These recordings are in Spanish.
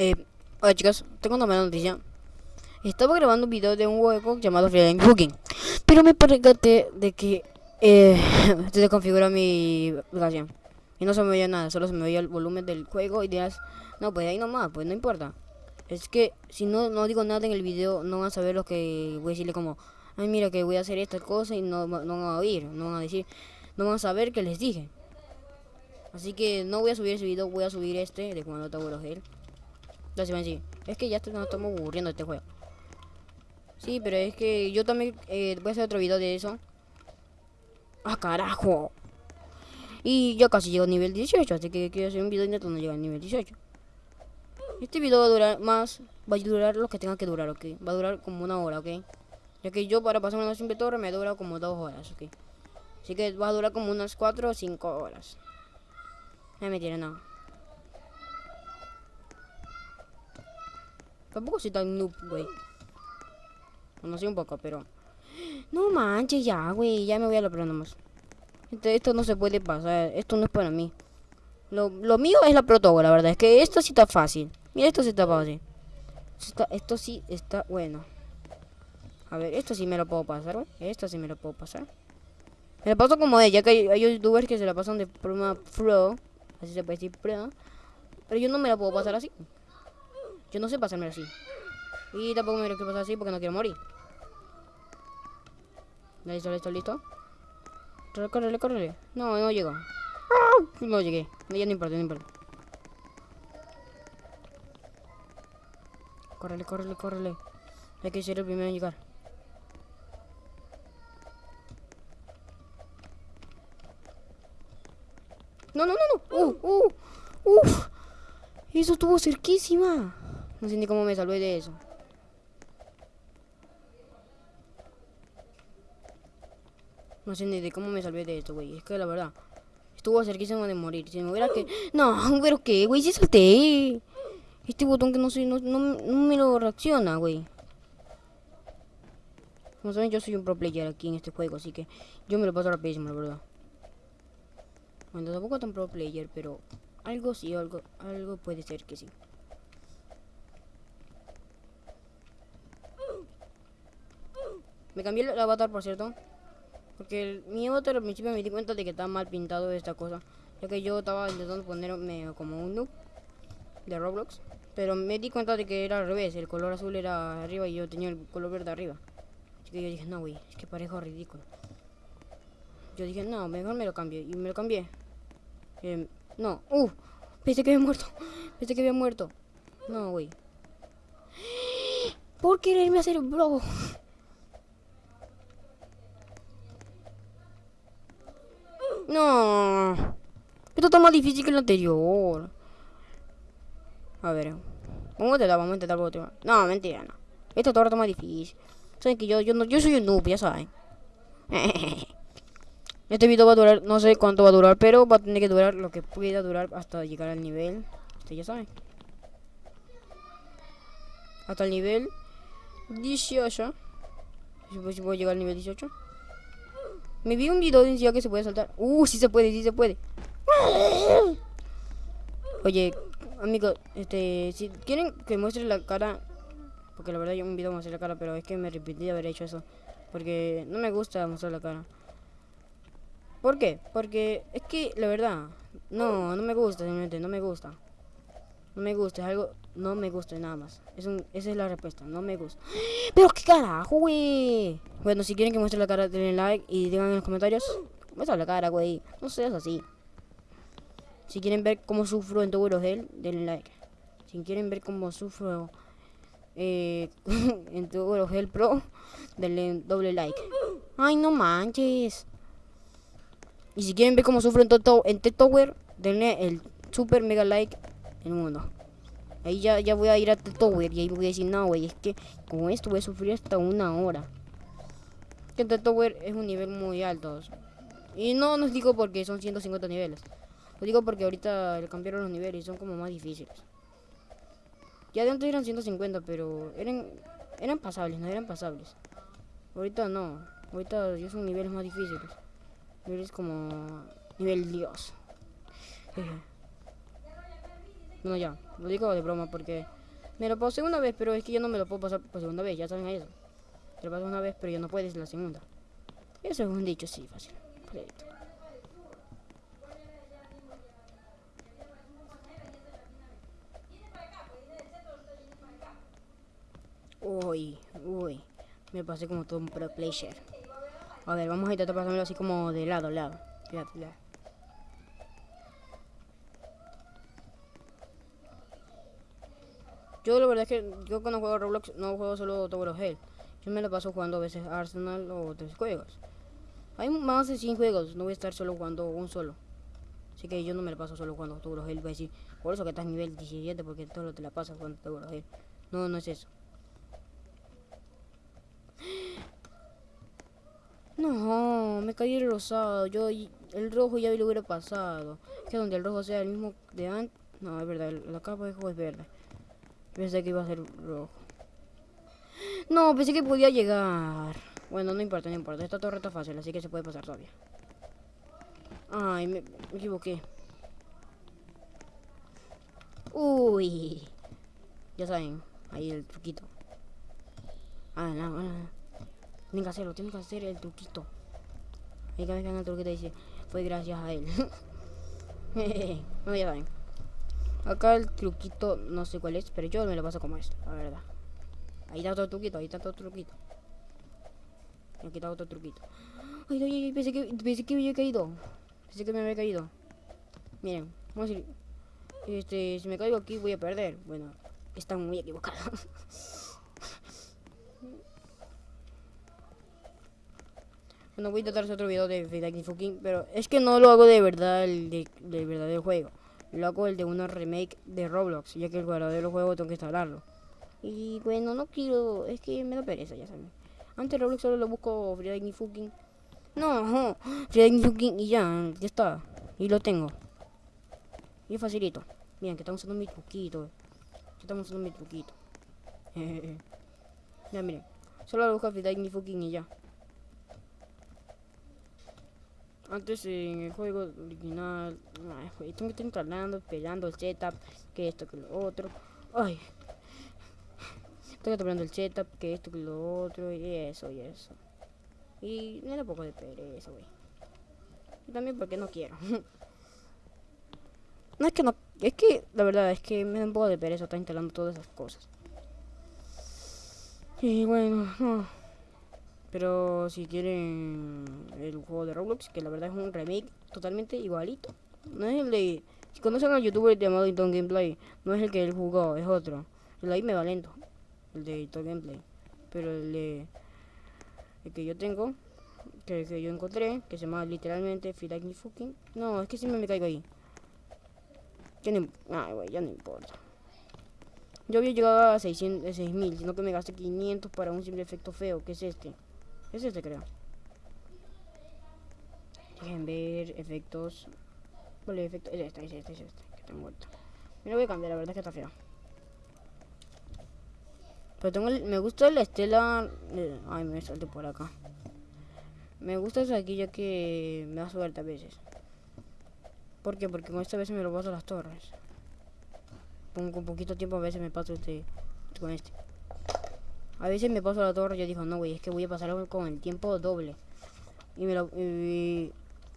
Eh, hola chicos, tengo una mala noticia. Estaba grabando un video de un juego llamado Freelance Cooking, pero me percaté de que eh, se desconfiguró mi aplicación y no se me veía nada, solo se me veía el volumen del juego y dirás, no, pues ahí nomás, pues no importa. Es que si no, no digo nada en el video, no van a saber lo que voy a decirle como, ay mira que voy a hacer esta cosa y no, no van a oír, no van a decir, no van a saber que les dije. Así que no voy a subir ese video, voy a subir este de cuando te Es que ya nos estamos aburriendo este juego. Sí, pero es que yo también eh, voy a hacer otro video de eso. ¡Ah, carajo! Y ya casi llego a nivel 18, así que quiero hacer un video intentando llegar al nivel 18. Este video va a durar más, va a durar lo que tenga que durar, ok. Va a durar como una hora, ok. Ya que yo para pasar una simple torre me dura como dos horas, ok. Así que va a durar como unas 4 o 5 horas. No me tiene Tampoco soy tan noob, güey. Bueno, sí un poco, pero... No manches ya, güey. Ya me voy a la nomás. Esto, esto, no se puede pasar. Esto no es para mí. Lo, lo mío es la protogo, la verdad. Es que esto sí está fácil. Mira, esto sí está fácil. Esto, esto sí está bueno. A ver, esto sí me lo puedo pasar, güey. Esto sí me lo puedo pasar. Me lo paso como ella, que hay, hay, youtubers que se la pasan de forma pro. Así se puede decir pro. Pero yo no me la puedo pasar así. Yo no sé pasarme así. Y tampoco me lo quiero pasar así porque no quiero morir. Listo, listo, listo. Córrele, córrele. No, no llego. No llegué. Ya no importa, no importa. Córrele, córrele, córrele. Hay que ser el primero en llegar. No, no, no, no. Uh, uh, uf. Eso estuvo cerquísima. No sé ni cómo me salvé de eso. No sé ni de cómo me salvé de esto, güey. Es que la verdad, estuvo cerquísimo de morir. Si me hubiera que... No, pero qué, güey, si salté. Este botón que no soy, no, no, no me lo reacciona, güey. Como saben, yo soy un pro player aquí en este juego, así que yo me lo paso rapidísimo, la verdad. Bueno, tampoco tan pro player, pero algo sí, algo, algo puede ser que sí. Me cambié el avatar, por cierto. Porque el, mi avatar al principio me di cuenta de que estaba mal pintado esta cosa. Ya que yo estaba intentando ponerme como un noob de Roblox. Pero me di cuenta de que era al revés. El color azul era arriba y yo tenía el color verde arriba. Así que yo dije, no, güey, es que parejo ridículo. Yo dije, no, mejor me lo cambio. Y me lo cambié. Eh, no, uh, pensé que había muerto. Pensé que había muerto. No, güey. Por quererme hacer bro. No. Esto está más difícil que el anterior. A ver. Vamos a intentar, vamos a intentar último. No, mentira, no. Esto todo está más difícil. Saben que yo, yo, no, yo soy un noob, ya saben. este video va a durar, no sé cuánto va a durar, pero va a tener que durar lo que pueda durar hasta llegar al nivel. Ustedes ya saben. Hasta el nivel 18. Si a llegar al nivel 18. Me vi un video decía que se puede saltar. Uh, sí se puede, sí se puede. Oye, amigos, este, si quieren que muestre la cara, porque la verdad yo un video mostré la cara, pero es que me repetí de haber hecho eso, porque no me gusta mostrar la cara. ¿Por qué? Porque es que la verdad, no, no me gusta, simplemente no me gusta. No me gusta, es algo, no me gusta nada más. Es un, esa es la respuesta, no me gusta. Pero qué carajo, güey. Bueno, si quieren que muestre la cara, denle like y digan en los comentarios. Muestra la cara, güey. No seas así. Si quieren ver cómo sufro en Tower of Hell, denle like. Si quieren ver cómo sufro eh, en Tower of Hell Pro, denle doble like. Ay, no manches. Y si quieren ver cómo sufro en, en Tower, denle el super mega like en uno. Ahí ya, ya voy a ir a Tower y ahí voy a decir, no, güey, es que con esto voy a sufrir hasta una hora. Que Tower es un nivel muy alto. Y no nos digo porque son 150 niveles. Lo digo porque ahorita le cambiaron los niveles y son como más difíciles. Ya de antes eran 150, pero eran eran pasables, no eran pasables. Ahorita no. Ahorita ya son niveles más difíciles. Niveles como nivel Dios. No, ya, lo digo de broma porque me lo pasé una vez, pero es que yo no me lo puedo pasar por segunda vez, ya saben eso. Pasas una vez, pero ya no puedes la segunda. Eso es un dicho, sí, fácil. Perfecto. Uy, uy. Me pasé como todo un pro player. A ver, vamos a intentar pasármelo así como de lado, lado. Lado. Yo la verdad es que yo cuando juego Roblox no juego solo Tower Hell. Me lo paso jugando a veces Arsenal o otros juegos. Hay más de 100 juegos, no voy a estar solo jugando un solo. Así que yo no me lo paso solo jugando Tower Hell. Voy a decir, por eso que estás nivel 17 porque todo te la pasas jugando Tower Hell. No, no es eso. No, me caí el rosado. Yo el rojo ya lo hubiera pasado. Que donde el rojo sea el mismo de antes. No, es verdad, la capa de juego es verde. Pensé que iba a ser rojo. No, pensé que podía llegar. Bueno, no importa, no importa. Esta torre está fácil, así que se puede pasar todavía. Ay, me, equivoqué. Uy. Ya saben, ahí el truquito. Ah, no, no. Tienen que hacerlo, tienen que hacer el truquito. Ahí que el truquito dice, fue gracias a él. no, ya saben. Acá el truquito, no sé cuál es, pero yo me lo paso como esto, la verdad. Ahí está otro truquito, ahí está otro truquito. Aquí está otro truquito. Ay, ay, ay, pensé que, pensé que me había caído. Pensé que me había caído. Miren, vamos a ir. Este, si me caigo aquí voy a perder. Bueno, están muy equivocados. Bueno, voy a hacer otro video de Fidaki Fucking, pero es que no lo hago de verdad el de, de verdadero juego. Lo hago el de una remake de Roblox, ya que el verdadero juego tengo que instalarlo. Y bueno, no quiero, es que me da pereza, ya saben. Antes Roblox solo lo busco Fidaki Fucking. No, Fidaki Fucking y ya, ya está. Y lo tengo. Y facilito. Miren, que estamos usando mi truquito. Que estamos usando mi truquito. ya miren, solo lo busco Fidaki Fucking y ya. Antes en el juego original, ay, tengo que estar instalando, pegando el setup, que esto, que lo otro. Ay, estoy pegando el setup, que esto, que lo otro, y eso, y eso. Y me da un poco de pereza, güey. Y también porque no quiero. no es que no, es que la verdad es que me da un poco de pereza estar instalando todas esas cosas. Y bueno, no. Pero si quieren el juego de Roblox, que la verdad es un remake totalmente igualito. No es el de... Si conocen al youtuber llamado Ito Gameplay, no es el que él jugó, es otro. El ahí me va lento, el de Ito Gameplay. Pero el de... El que yo tengo, que, que yo encontré, que se llama literalmente Feel Like Me Fucking... No, es que siempre me caigo ahí. Ya no, ah, ya no importa. Yo había llegado a 600, 6000, sino que me gasté 500 para un simple efecto feo, que es este. Es este, creo. Dejen ver efectos. Vale, efecto. Es este, es este, es este. Que tengo vuelto. Me lo voy a cambiar, la verdad es que está feo. Pero tengo el, me gusta la estela. ay, me salte por acá. Me gusta eso aquí ya que me da suerte a veces. ¿Por qué? Porque con esta vez me lo paso a las torres. Con, con poquito tiempo a veces me paso este con este. A veces me paso la torre y yo digo, no, güey, es que voy a pasar con el tiempo doble. Y me lo...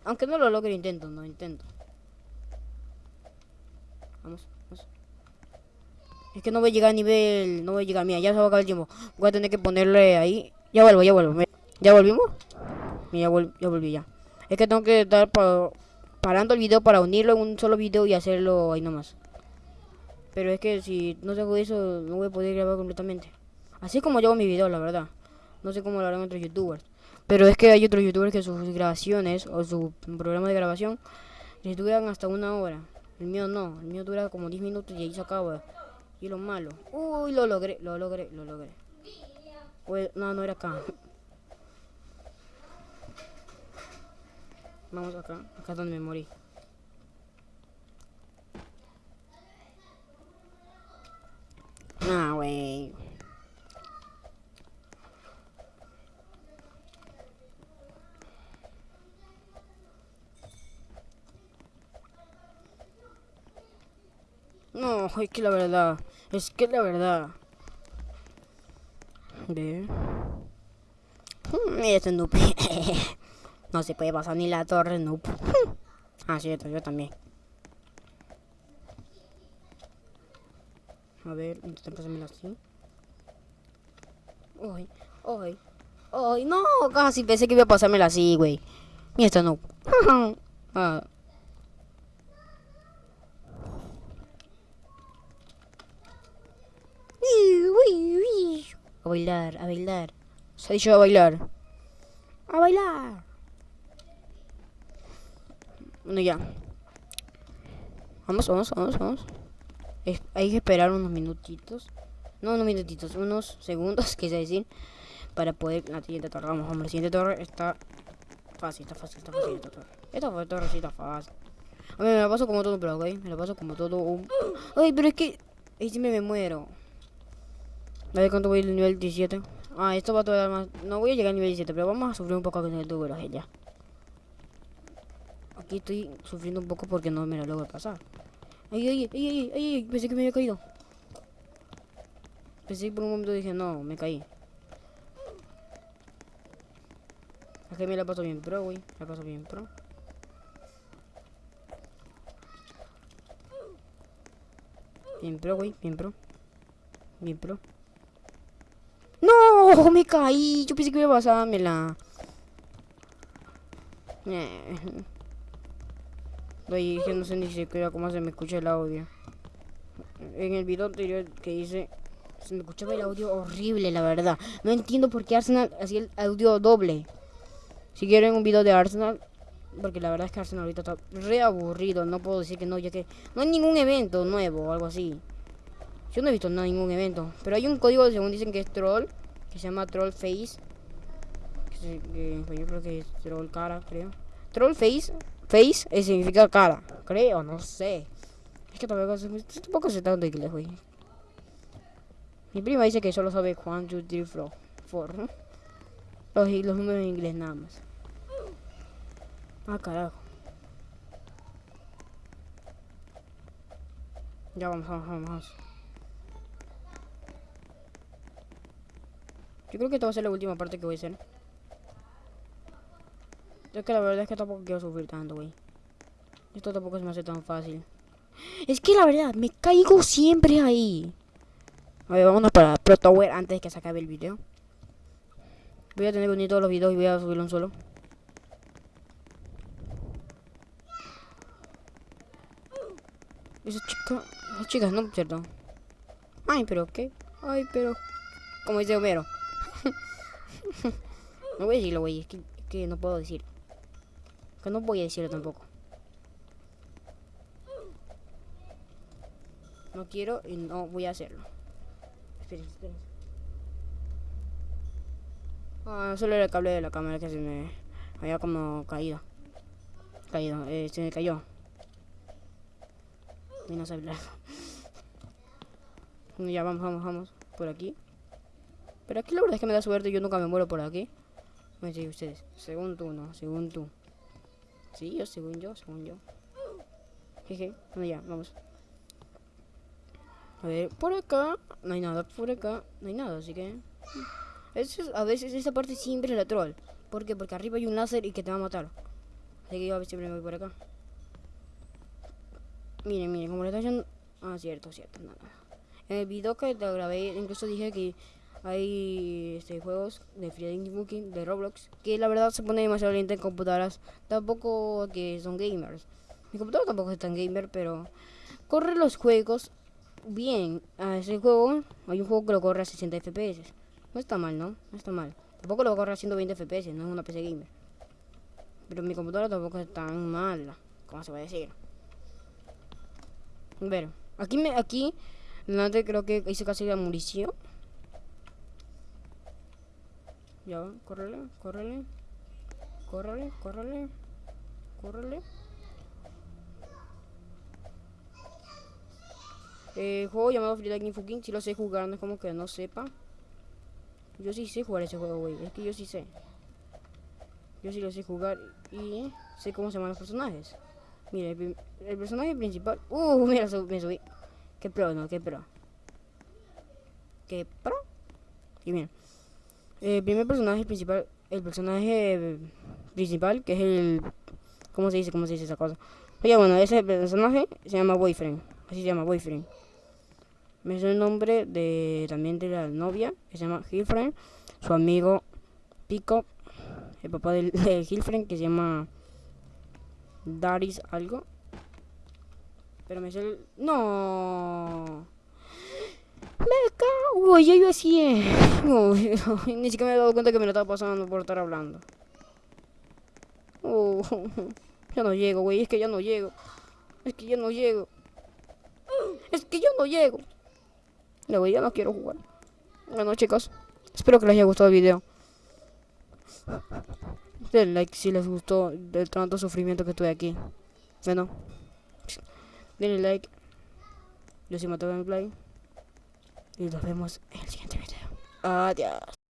aunque no lo logre, intento, no, intento. Vamos. Es que no voy a llegar a nivel... No voy a llegar, mira, ya se va a acabar el tiempo. Voy a tener que ponerle ahí... Ya vuelvo, ya vuelvo. ¿Ya volvimos? Mira, ya, ya volví ya. Es que tengo que estar parando el video para unirlo en un solo video y hacerlo ahí nomás. Pero es que si no tengo eso, no voy a poder grabar completamente. Así como hago mi video, la verdad. No sé cómo lo harán otros youtubers. Pero es que hay otros youtubers que sus grabaciones o su programa de grabación les duran hasta una hora. El mío no, el mío dura como 10 minutos y ahí se acaba. Y lo malo. Uy, lo logré, lo logré, lo logré. no, no era acá. Vamos acá, acá es donde me morí. Ah, wey. No. es que la verdad. Es que la verdad. Ve. Mira este noob. no se puede pasar ni la torre, noob. ah, cierto, yo también. A ver, intentar pasármela así. Ay, ay, ay, no, casi pensé que iba a pasármela así, güey. Mira esta noob. ah. A bailar, a bailar. Se ha dicho a bailar. A bailar. Bueno, ya. Vamos, vamos, vamos, vamos. Hay que esperar unos minutitos. No unos minutitos, unos segundos, quise decir. Para poder la siguiente torre. Vamos, vamos, la siguiente torre está fácil, está fácil, está fácil esta torre. Esta torre sí está fácil. A ver, me la paso como todo un ¿ok? Me la paso como todo un... Ay, pero es que... Ahí siempre me muero. A ver cuánto voy al nivel 17. Ah, esto va a tardar más. No voy a llegar al nivel 17, pero vamos a sufrir un poco con el tubo ya. Aquí estoy sufriendo un poco porque no me lo logro pasar. Ay, ay, ay, ay, ay, ay, pensé que me había caído. Pensé que por un momento dije, no, me caí. Aquí me la paso bien pro, güey. La paso bien pro. Bien pro, güey, bien pro. Bien pro. ¡No! Me caí. Yo pensé que iba a pasármela. Oye, que no sé ni siquiera cómo se me escucha el audio. En el video anterior que hice, se me escuchaba el audio horrible, la verdad. No entiendo por qué Arsenal hacía el audio doble. Si quieren un video de Arsenal, porque la verdad es que Arsenal ahorita está re aburrido. No puedo decir que no, ya que no hay ningún evento nuevo o algo así. Yo no he visto nada, ningún evento. Pero hay un código, según dicen que es troll, que se llama Troll Face. Que, yo creo que es Troll Cara, creo. Troll Face, Face eh, significa cara, creo, no sé. Es que tampoco, tampoco sé tanto inglés, güey. Mi prima dice que solo sabe 1, 2, 3, 4. Los, los números en inglés nada más. Ah, carajo. Ya vamos, vamos, vamos, Yo creo que esta va a ser la última parte que voy a hacer. Es que la verdad es que tampoco quiero sufrir tanto, güey. Esto tampoco se me hace tan fácil. Es que la verdad, me caigo siempre ahí. A ver, vámonos para Pro Tower antes de que se acabe el video. Voy a tener que unir todos los videos y voy a subirlo un solo. Esa chica... Esas chicas, ¿no? ¿Cierto? Ay, pero ¿qué? Ay, pero... Como dice Homero. no voy a decirlo, güey. Es que, es no puedo decir. Que no voy a decirlo tampoco. No quiero y no voy a hacerlo. Esperen, esperen. Ah, solo era el cable de la cámara que se me había como caído. Caído, eh, se me cayó. Y no. Bueno, Ya vamos, vamos, vamos. Por aquí. Pero aquí la verdad es que me da suerte, yo nunca me muero por aquí. Me dicen ustedes. Según tú, no, según tú. Sí, yo, según yo, según yo. Jeje, bueno ya, vamos. A ver, por acá, no hay nada, por acá, no hay nada, así que... Es- a veces esa parte siempre es la troll. ¿Por qué? Porque arriba hay un láser y que te va a matar. Así que yo a veces siempre me voy por acá. Miren, miren, como le está haciendo... Ah, cierto, cierto, no. En el video que te grabé, incluso dije que hay este, juegos de Free Booking, de Roblox, que la verdad se pone demasiado lento en computadoras. Tampoco que son gamers. Mi computadora tampoco es tan gamer, pero corre los juegos bien. A ese juego, hay un juego que lo corre a 60 FPS. No está mal, ¿no? No está mal. Tampoco lo corre a 120 FPS, no es una PC gamer. Pero mi computadora tampoco es tan mala, como se va a decir. Ver, aquí me, aquí, creo que hice casi la munición. Ya va, córrele, córrele. Córrele, córrele. Córrele. Eh, juego llamado Free Lightning Fucking, si lo sé jugar, no es como que no sepa. Yo sí sé jugar ese juego, güey. Es que yo sí sé. Yo sí lo sé jugar y sé cómo se llaman los personajes. Mira, el, personaje principal. Uh, mira, su- me subí. Qué pro, no, qué pro. Qué pro. Y bien. El primer personaje principal, el personaje principal, que es el... ¿Cómo se dice? ¿Cómo se dice esa cosa? Oye, bueno, ese personaje se llama Boyfriend. Así se llama, Boyfriend. Me sé el nombre de también de la novia, que se llama Hilfriend. Su amigo Pico, el papá de Hilfriend, que se llama Daris algo. Pero me el... ¡No! Me cago, ya yo así Uy, ni siquiera me he dado cuenta que me lo estaba pasando por estar hablando. Ya no llego, güey, es que ya no llego. Es que ya no llego. Es que yo no llego. Ya, güey, ya no quiero jugar. Bueno, chicos, espero que les haya gustado el video. Denle like si les gustó del tanto sufrimiento que tuve aquí. Bueno, denle like. Yo soy Mateo Play. Y nos vemos en el siguiente video. Adiós.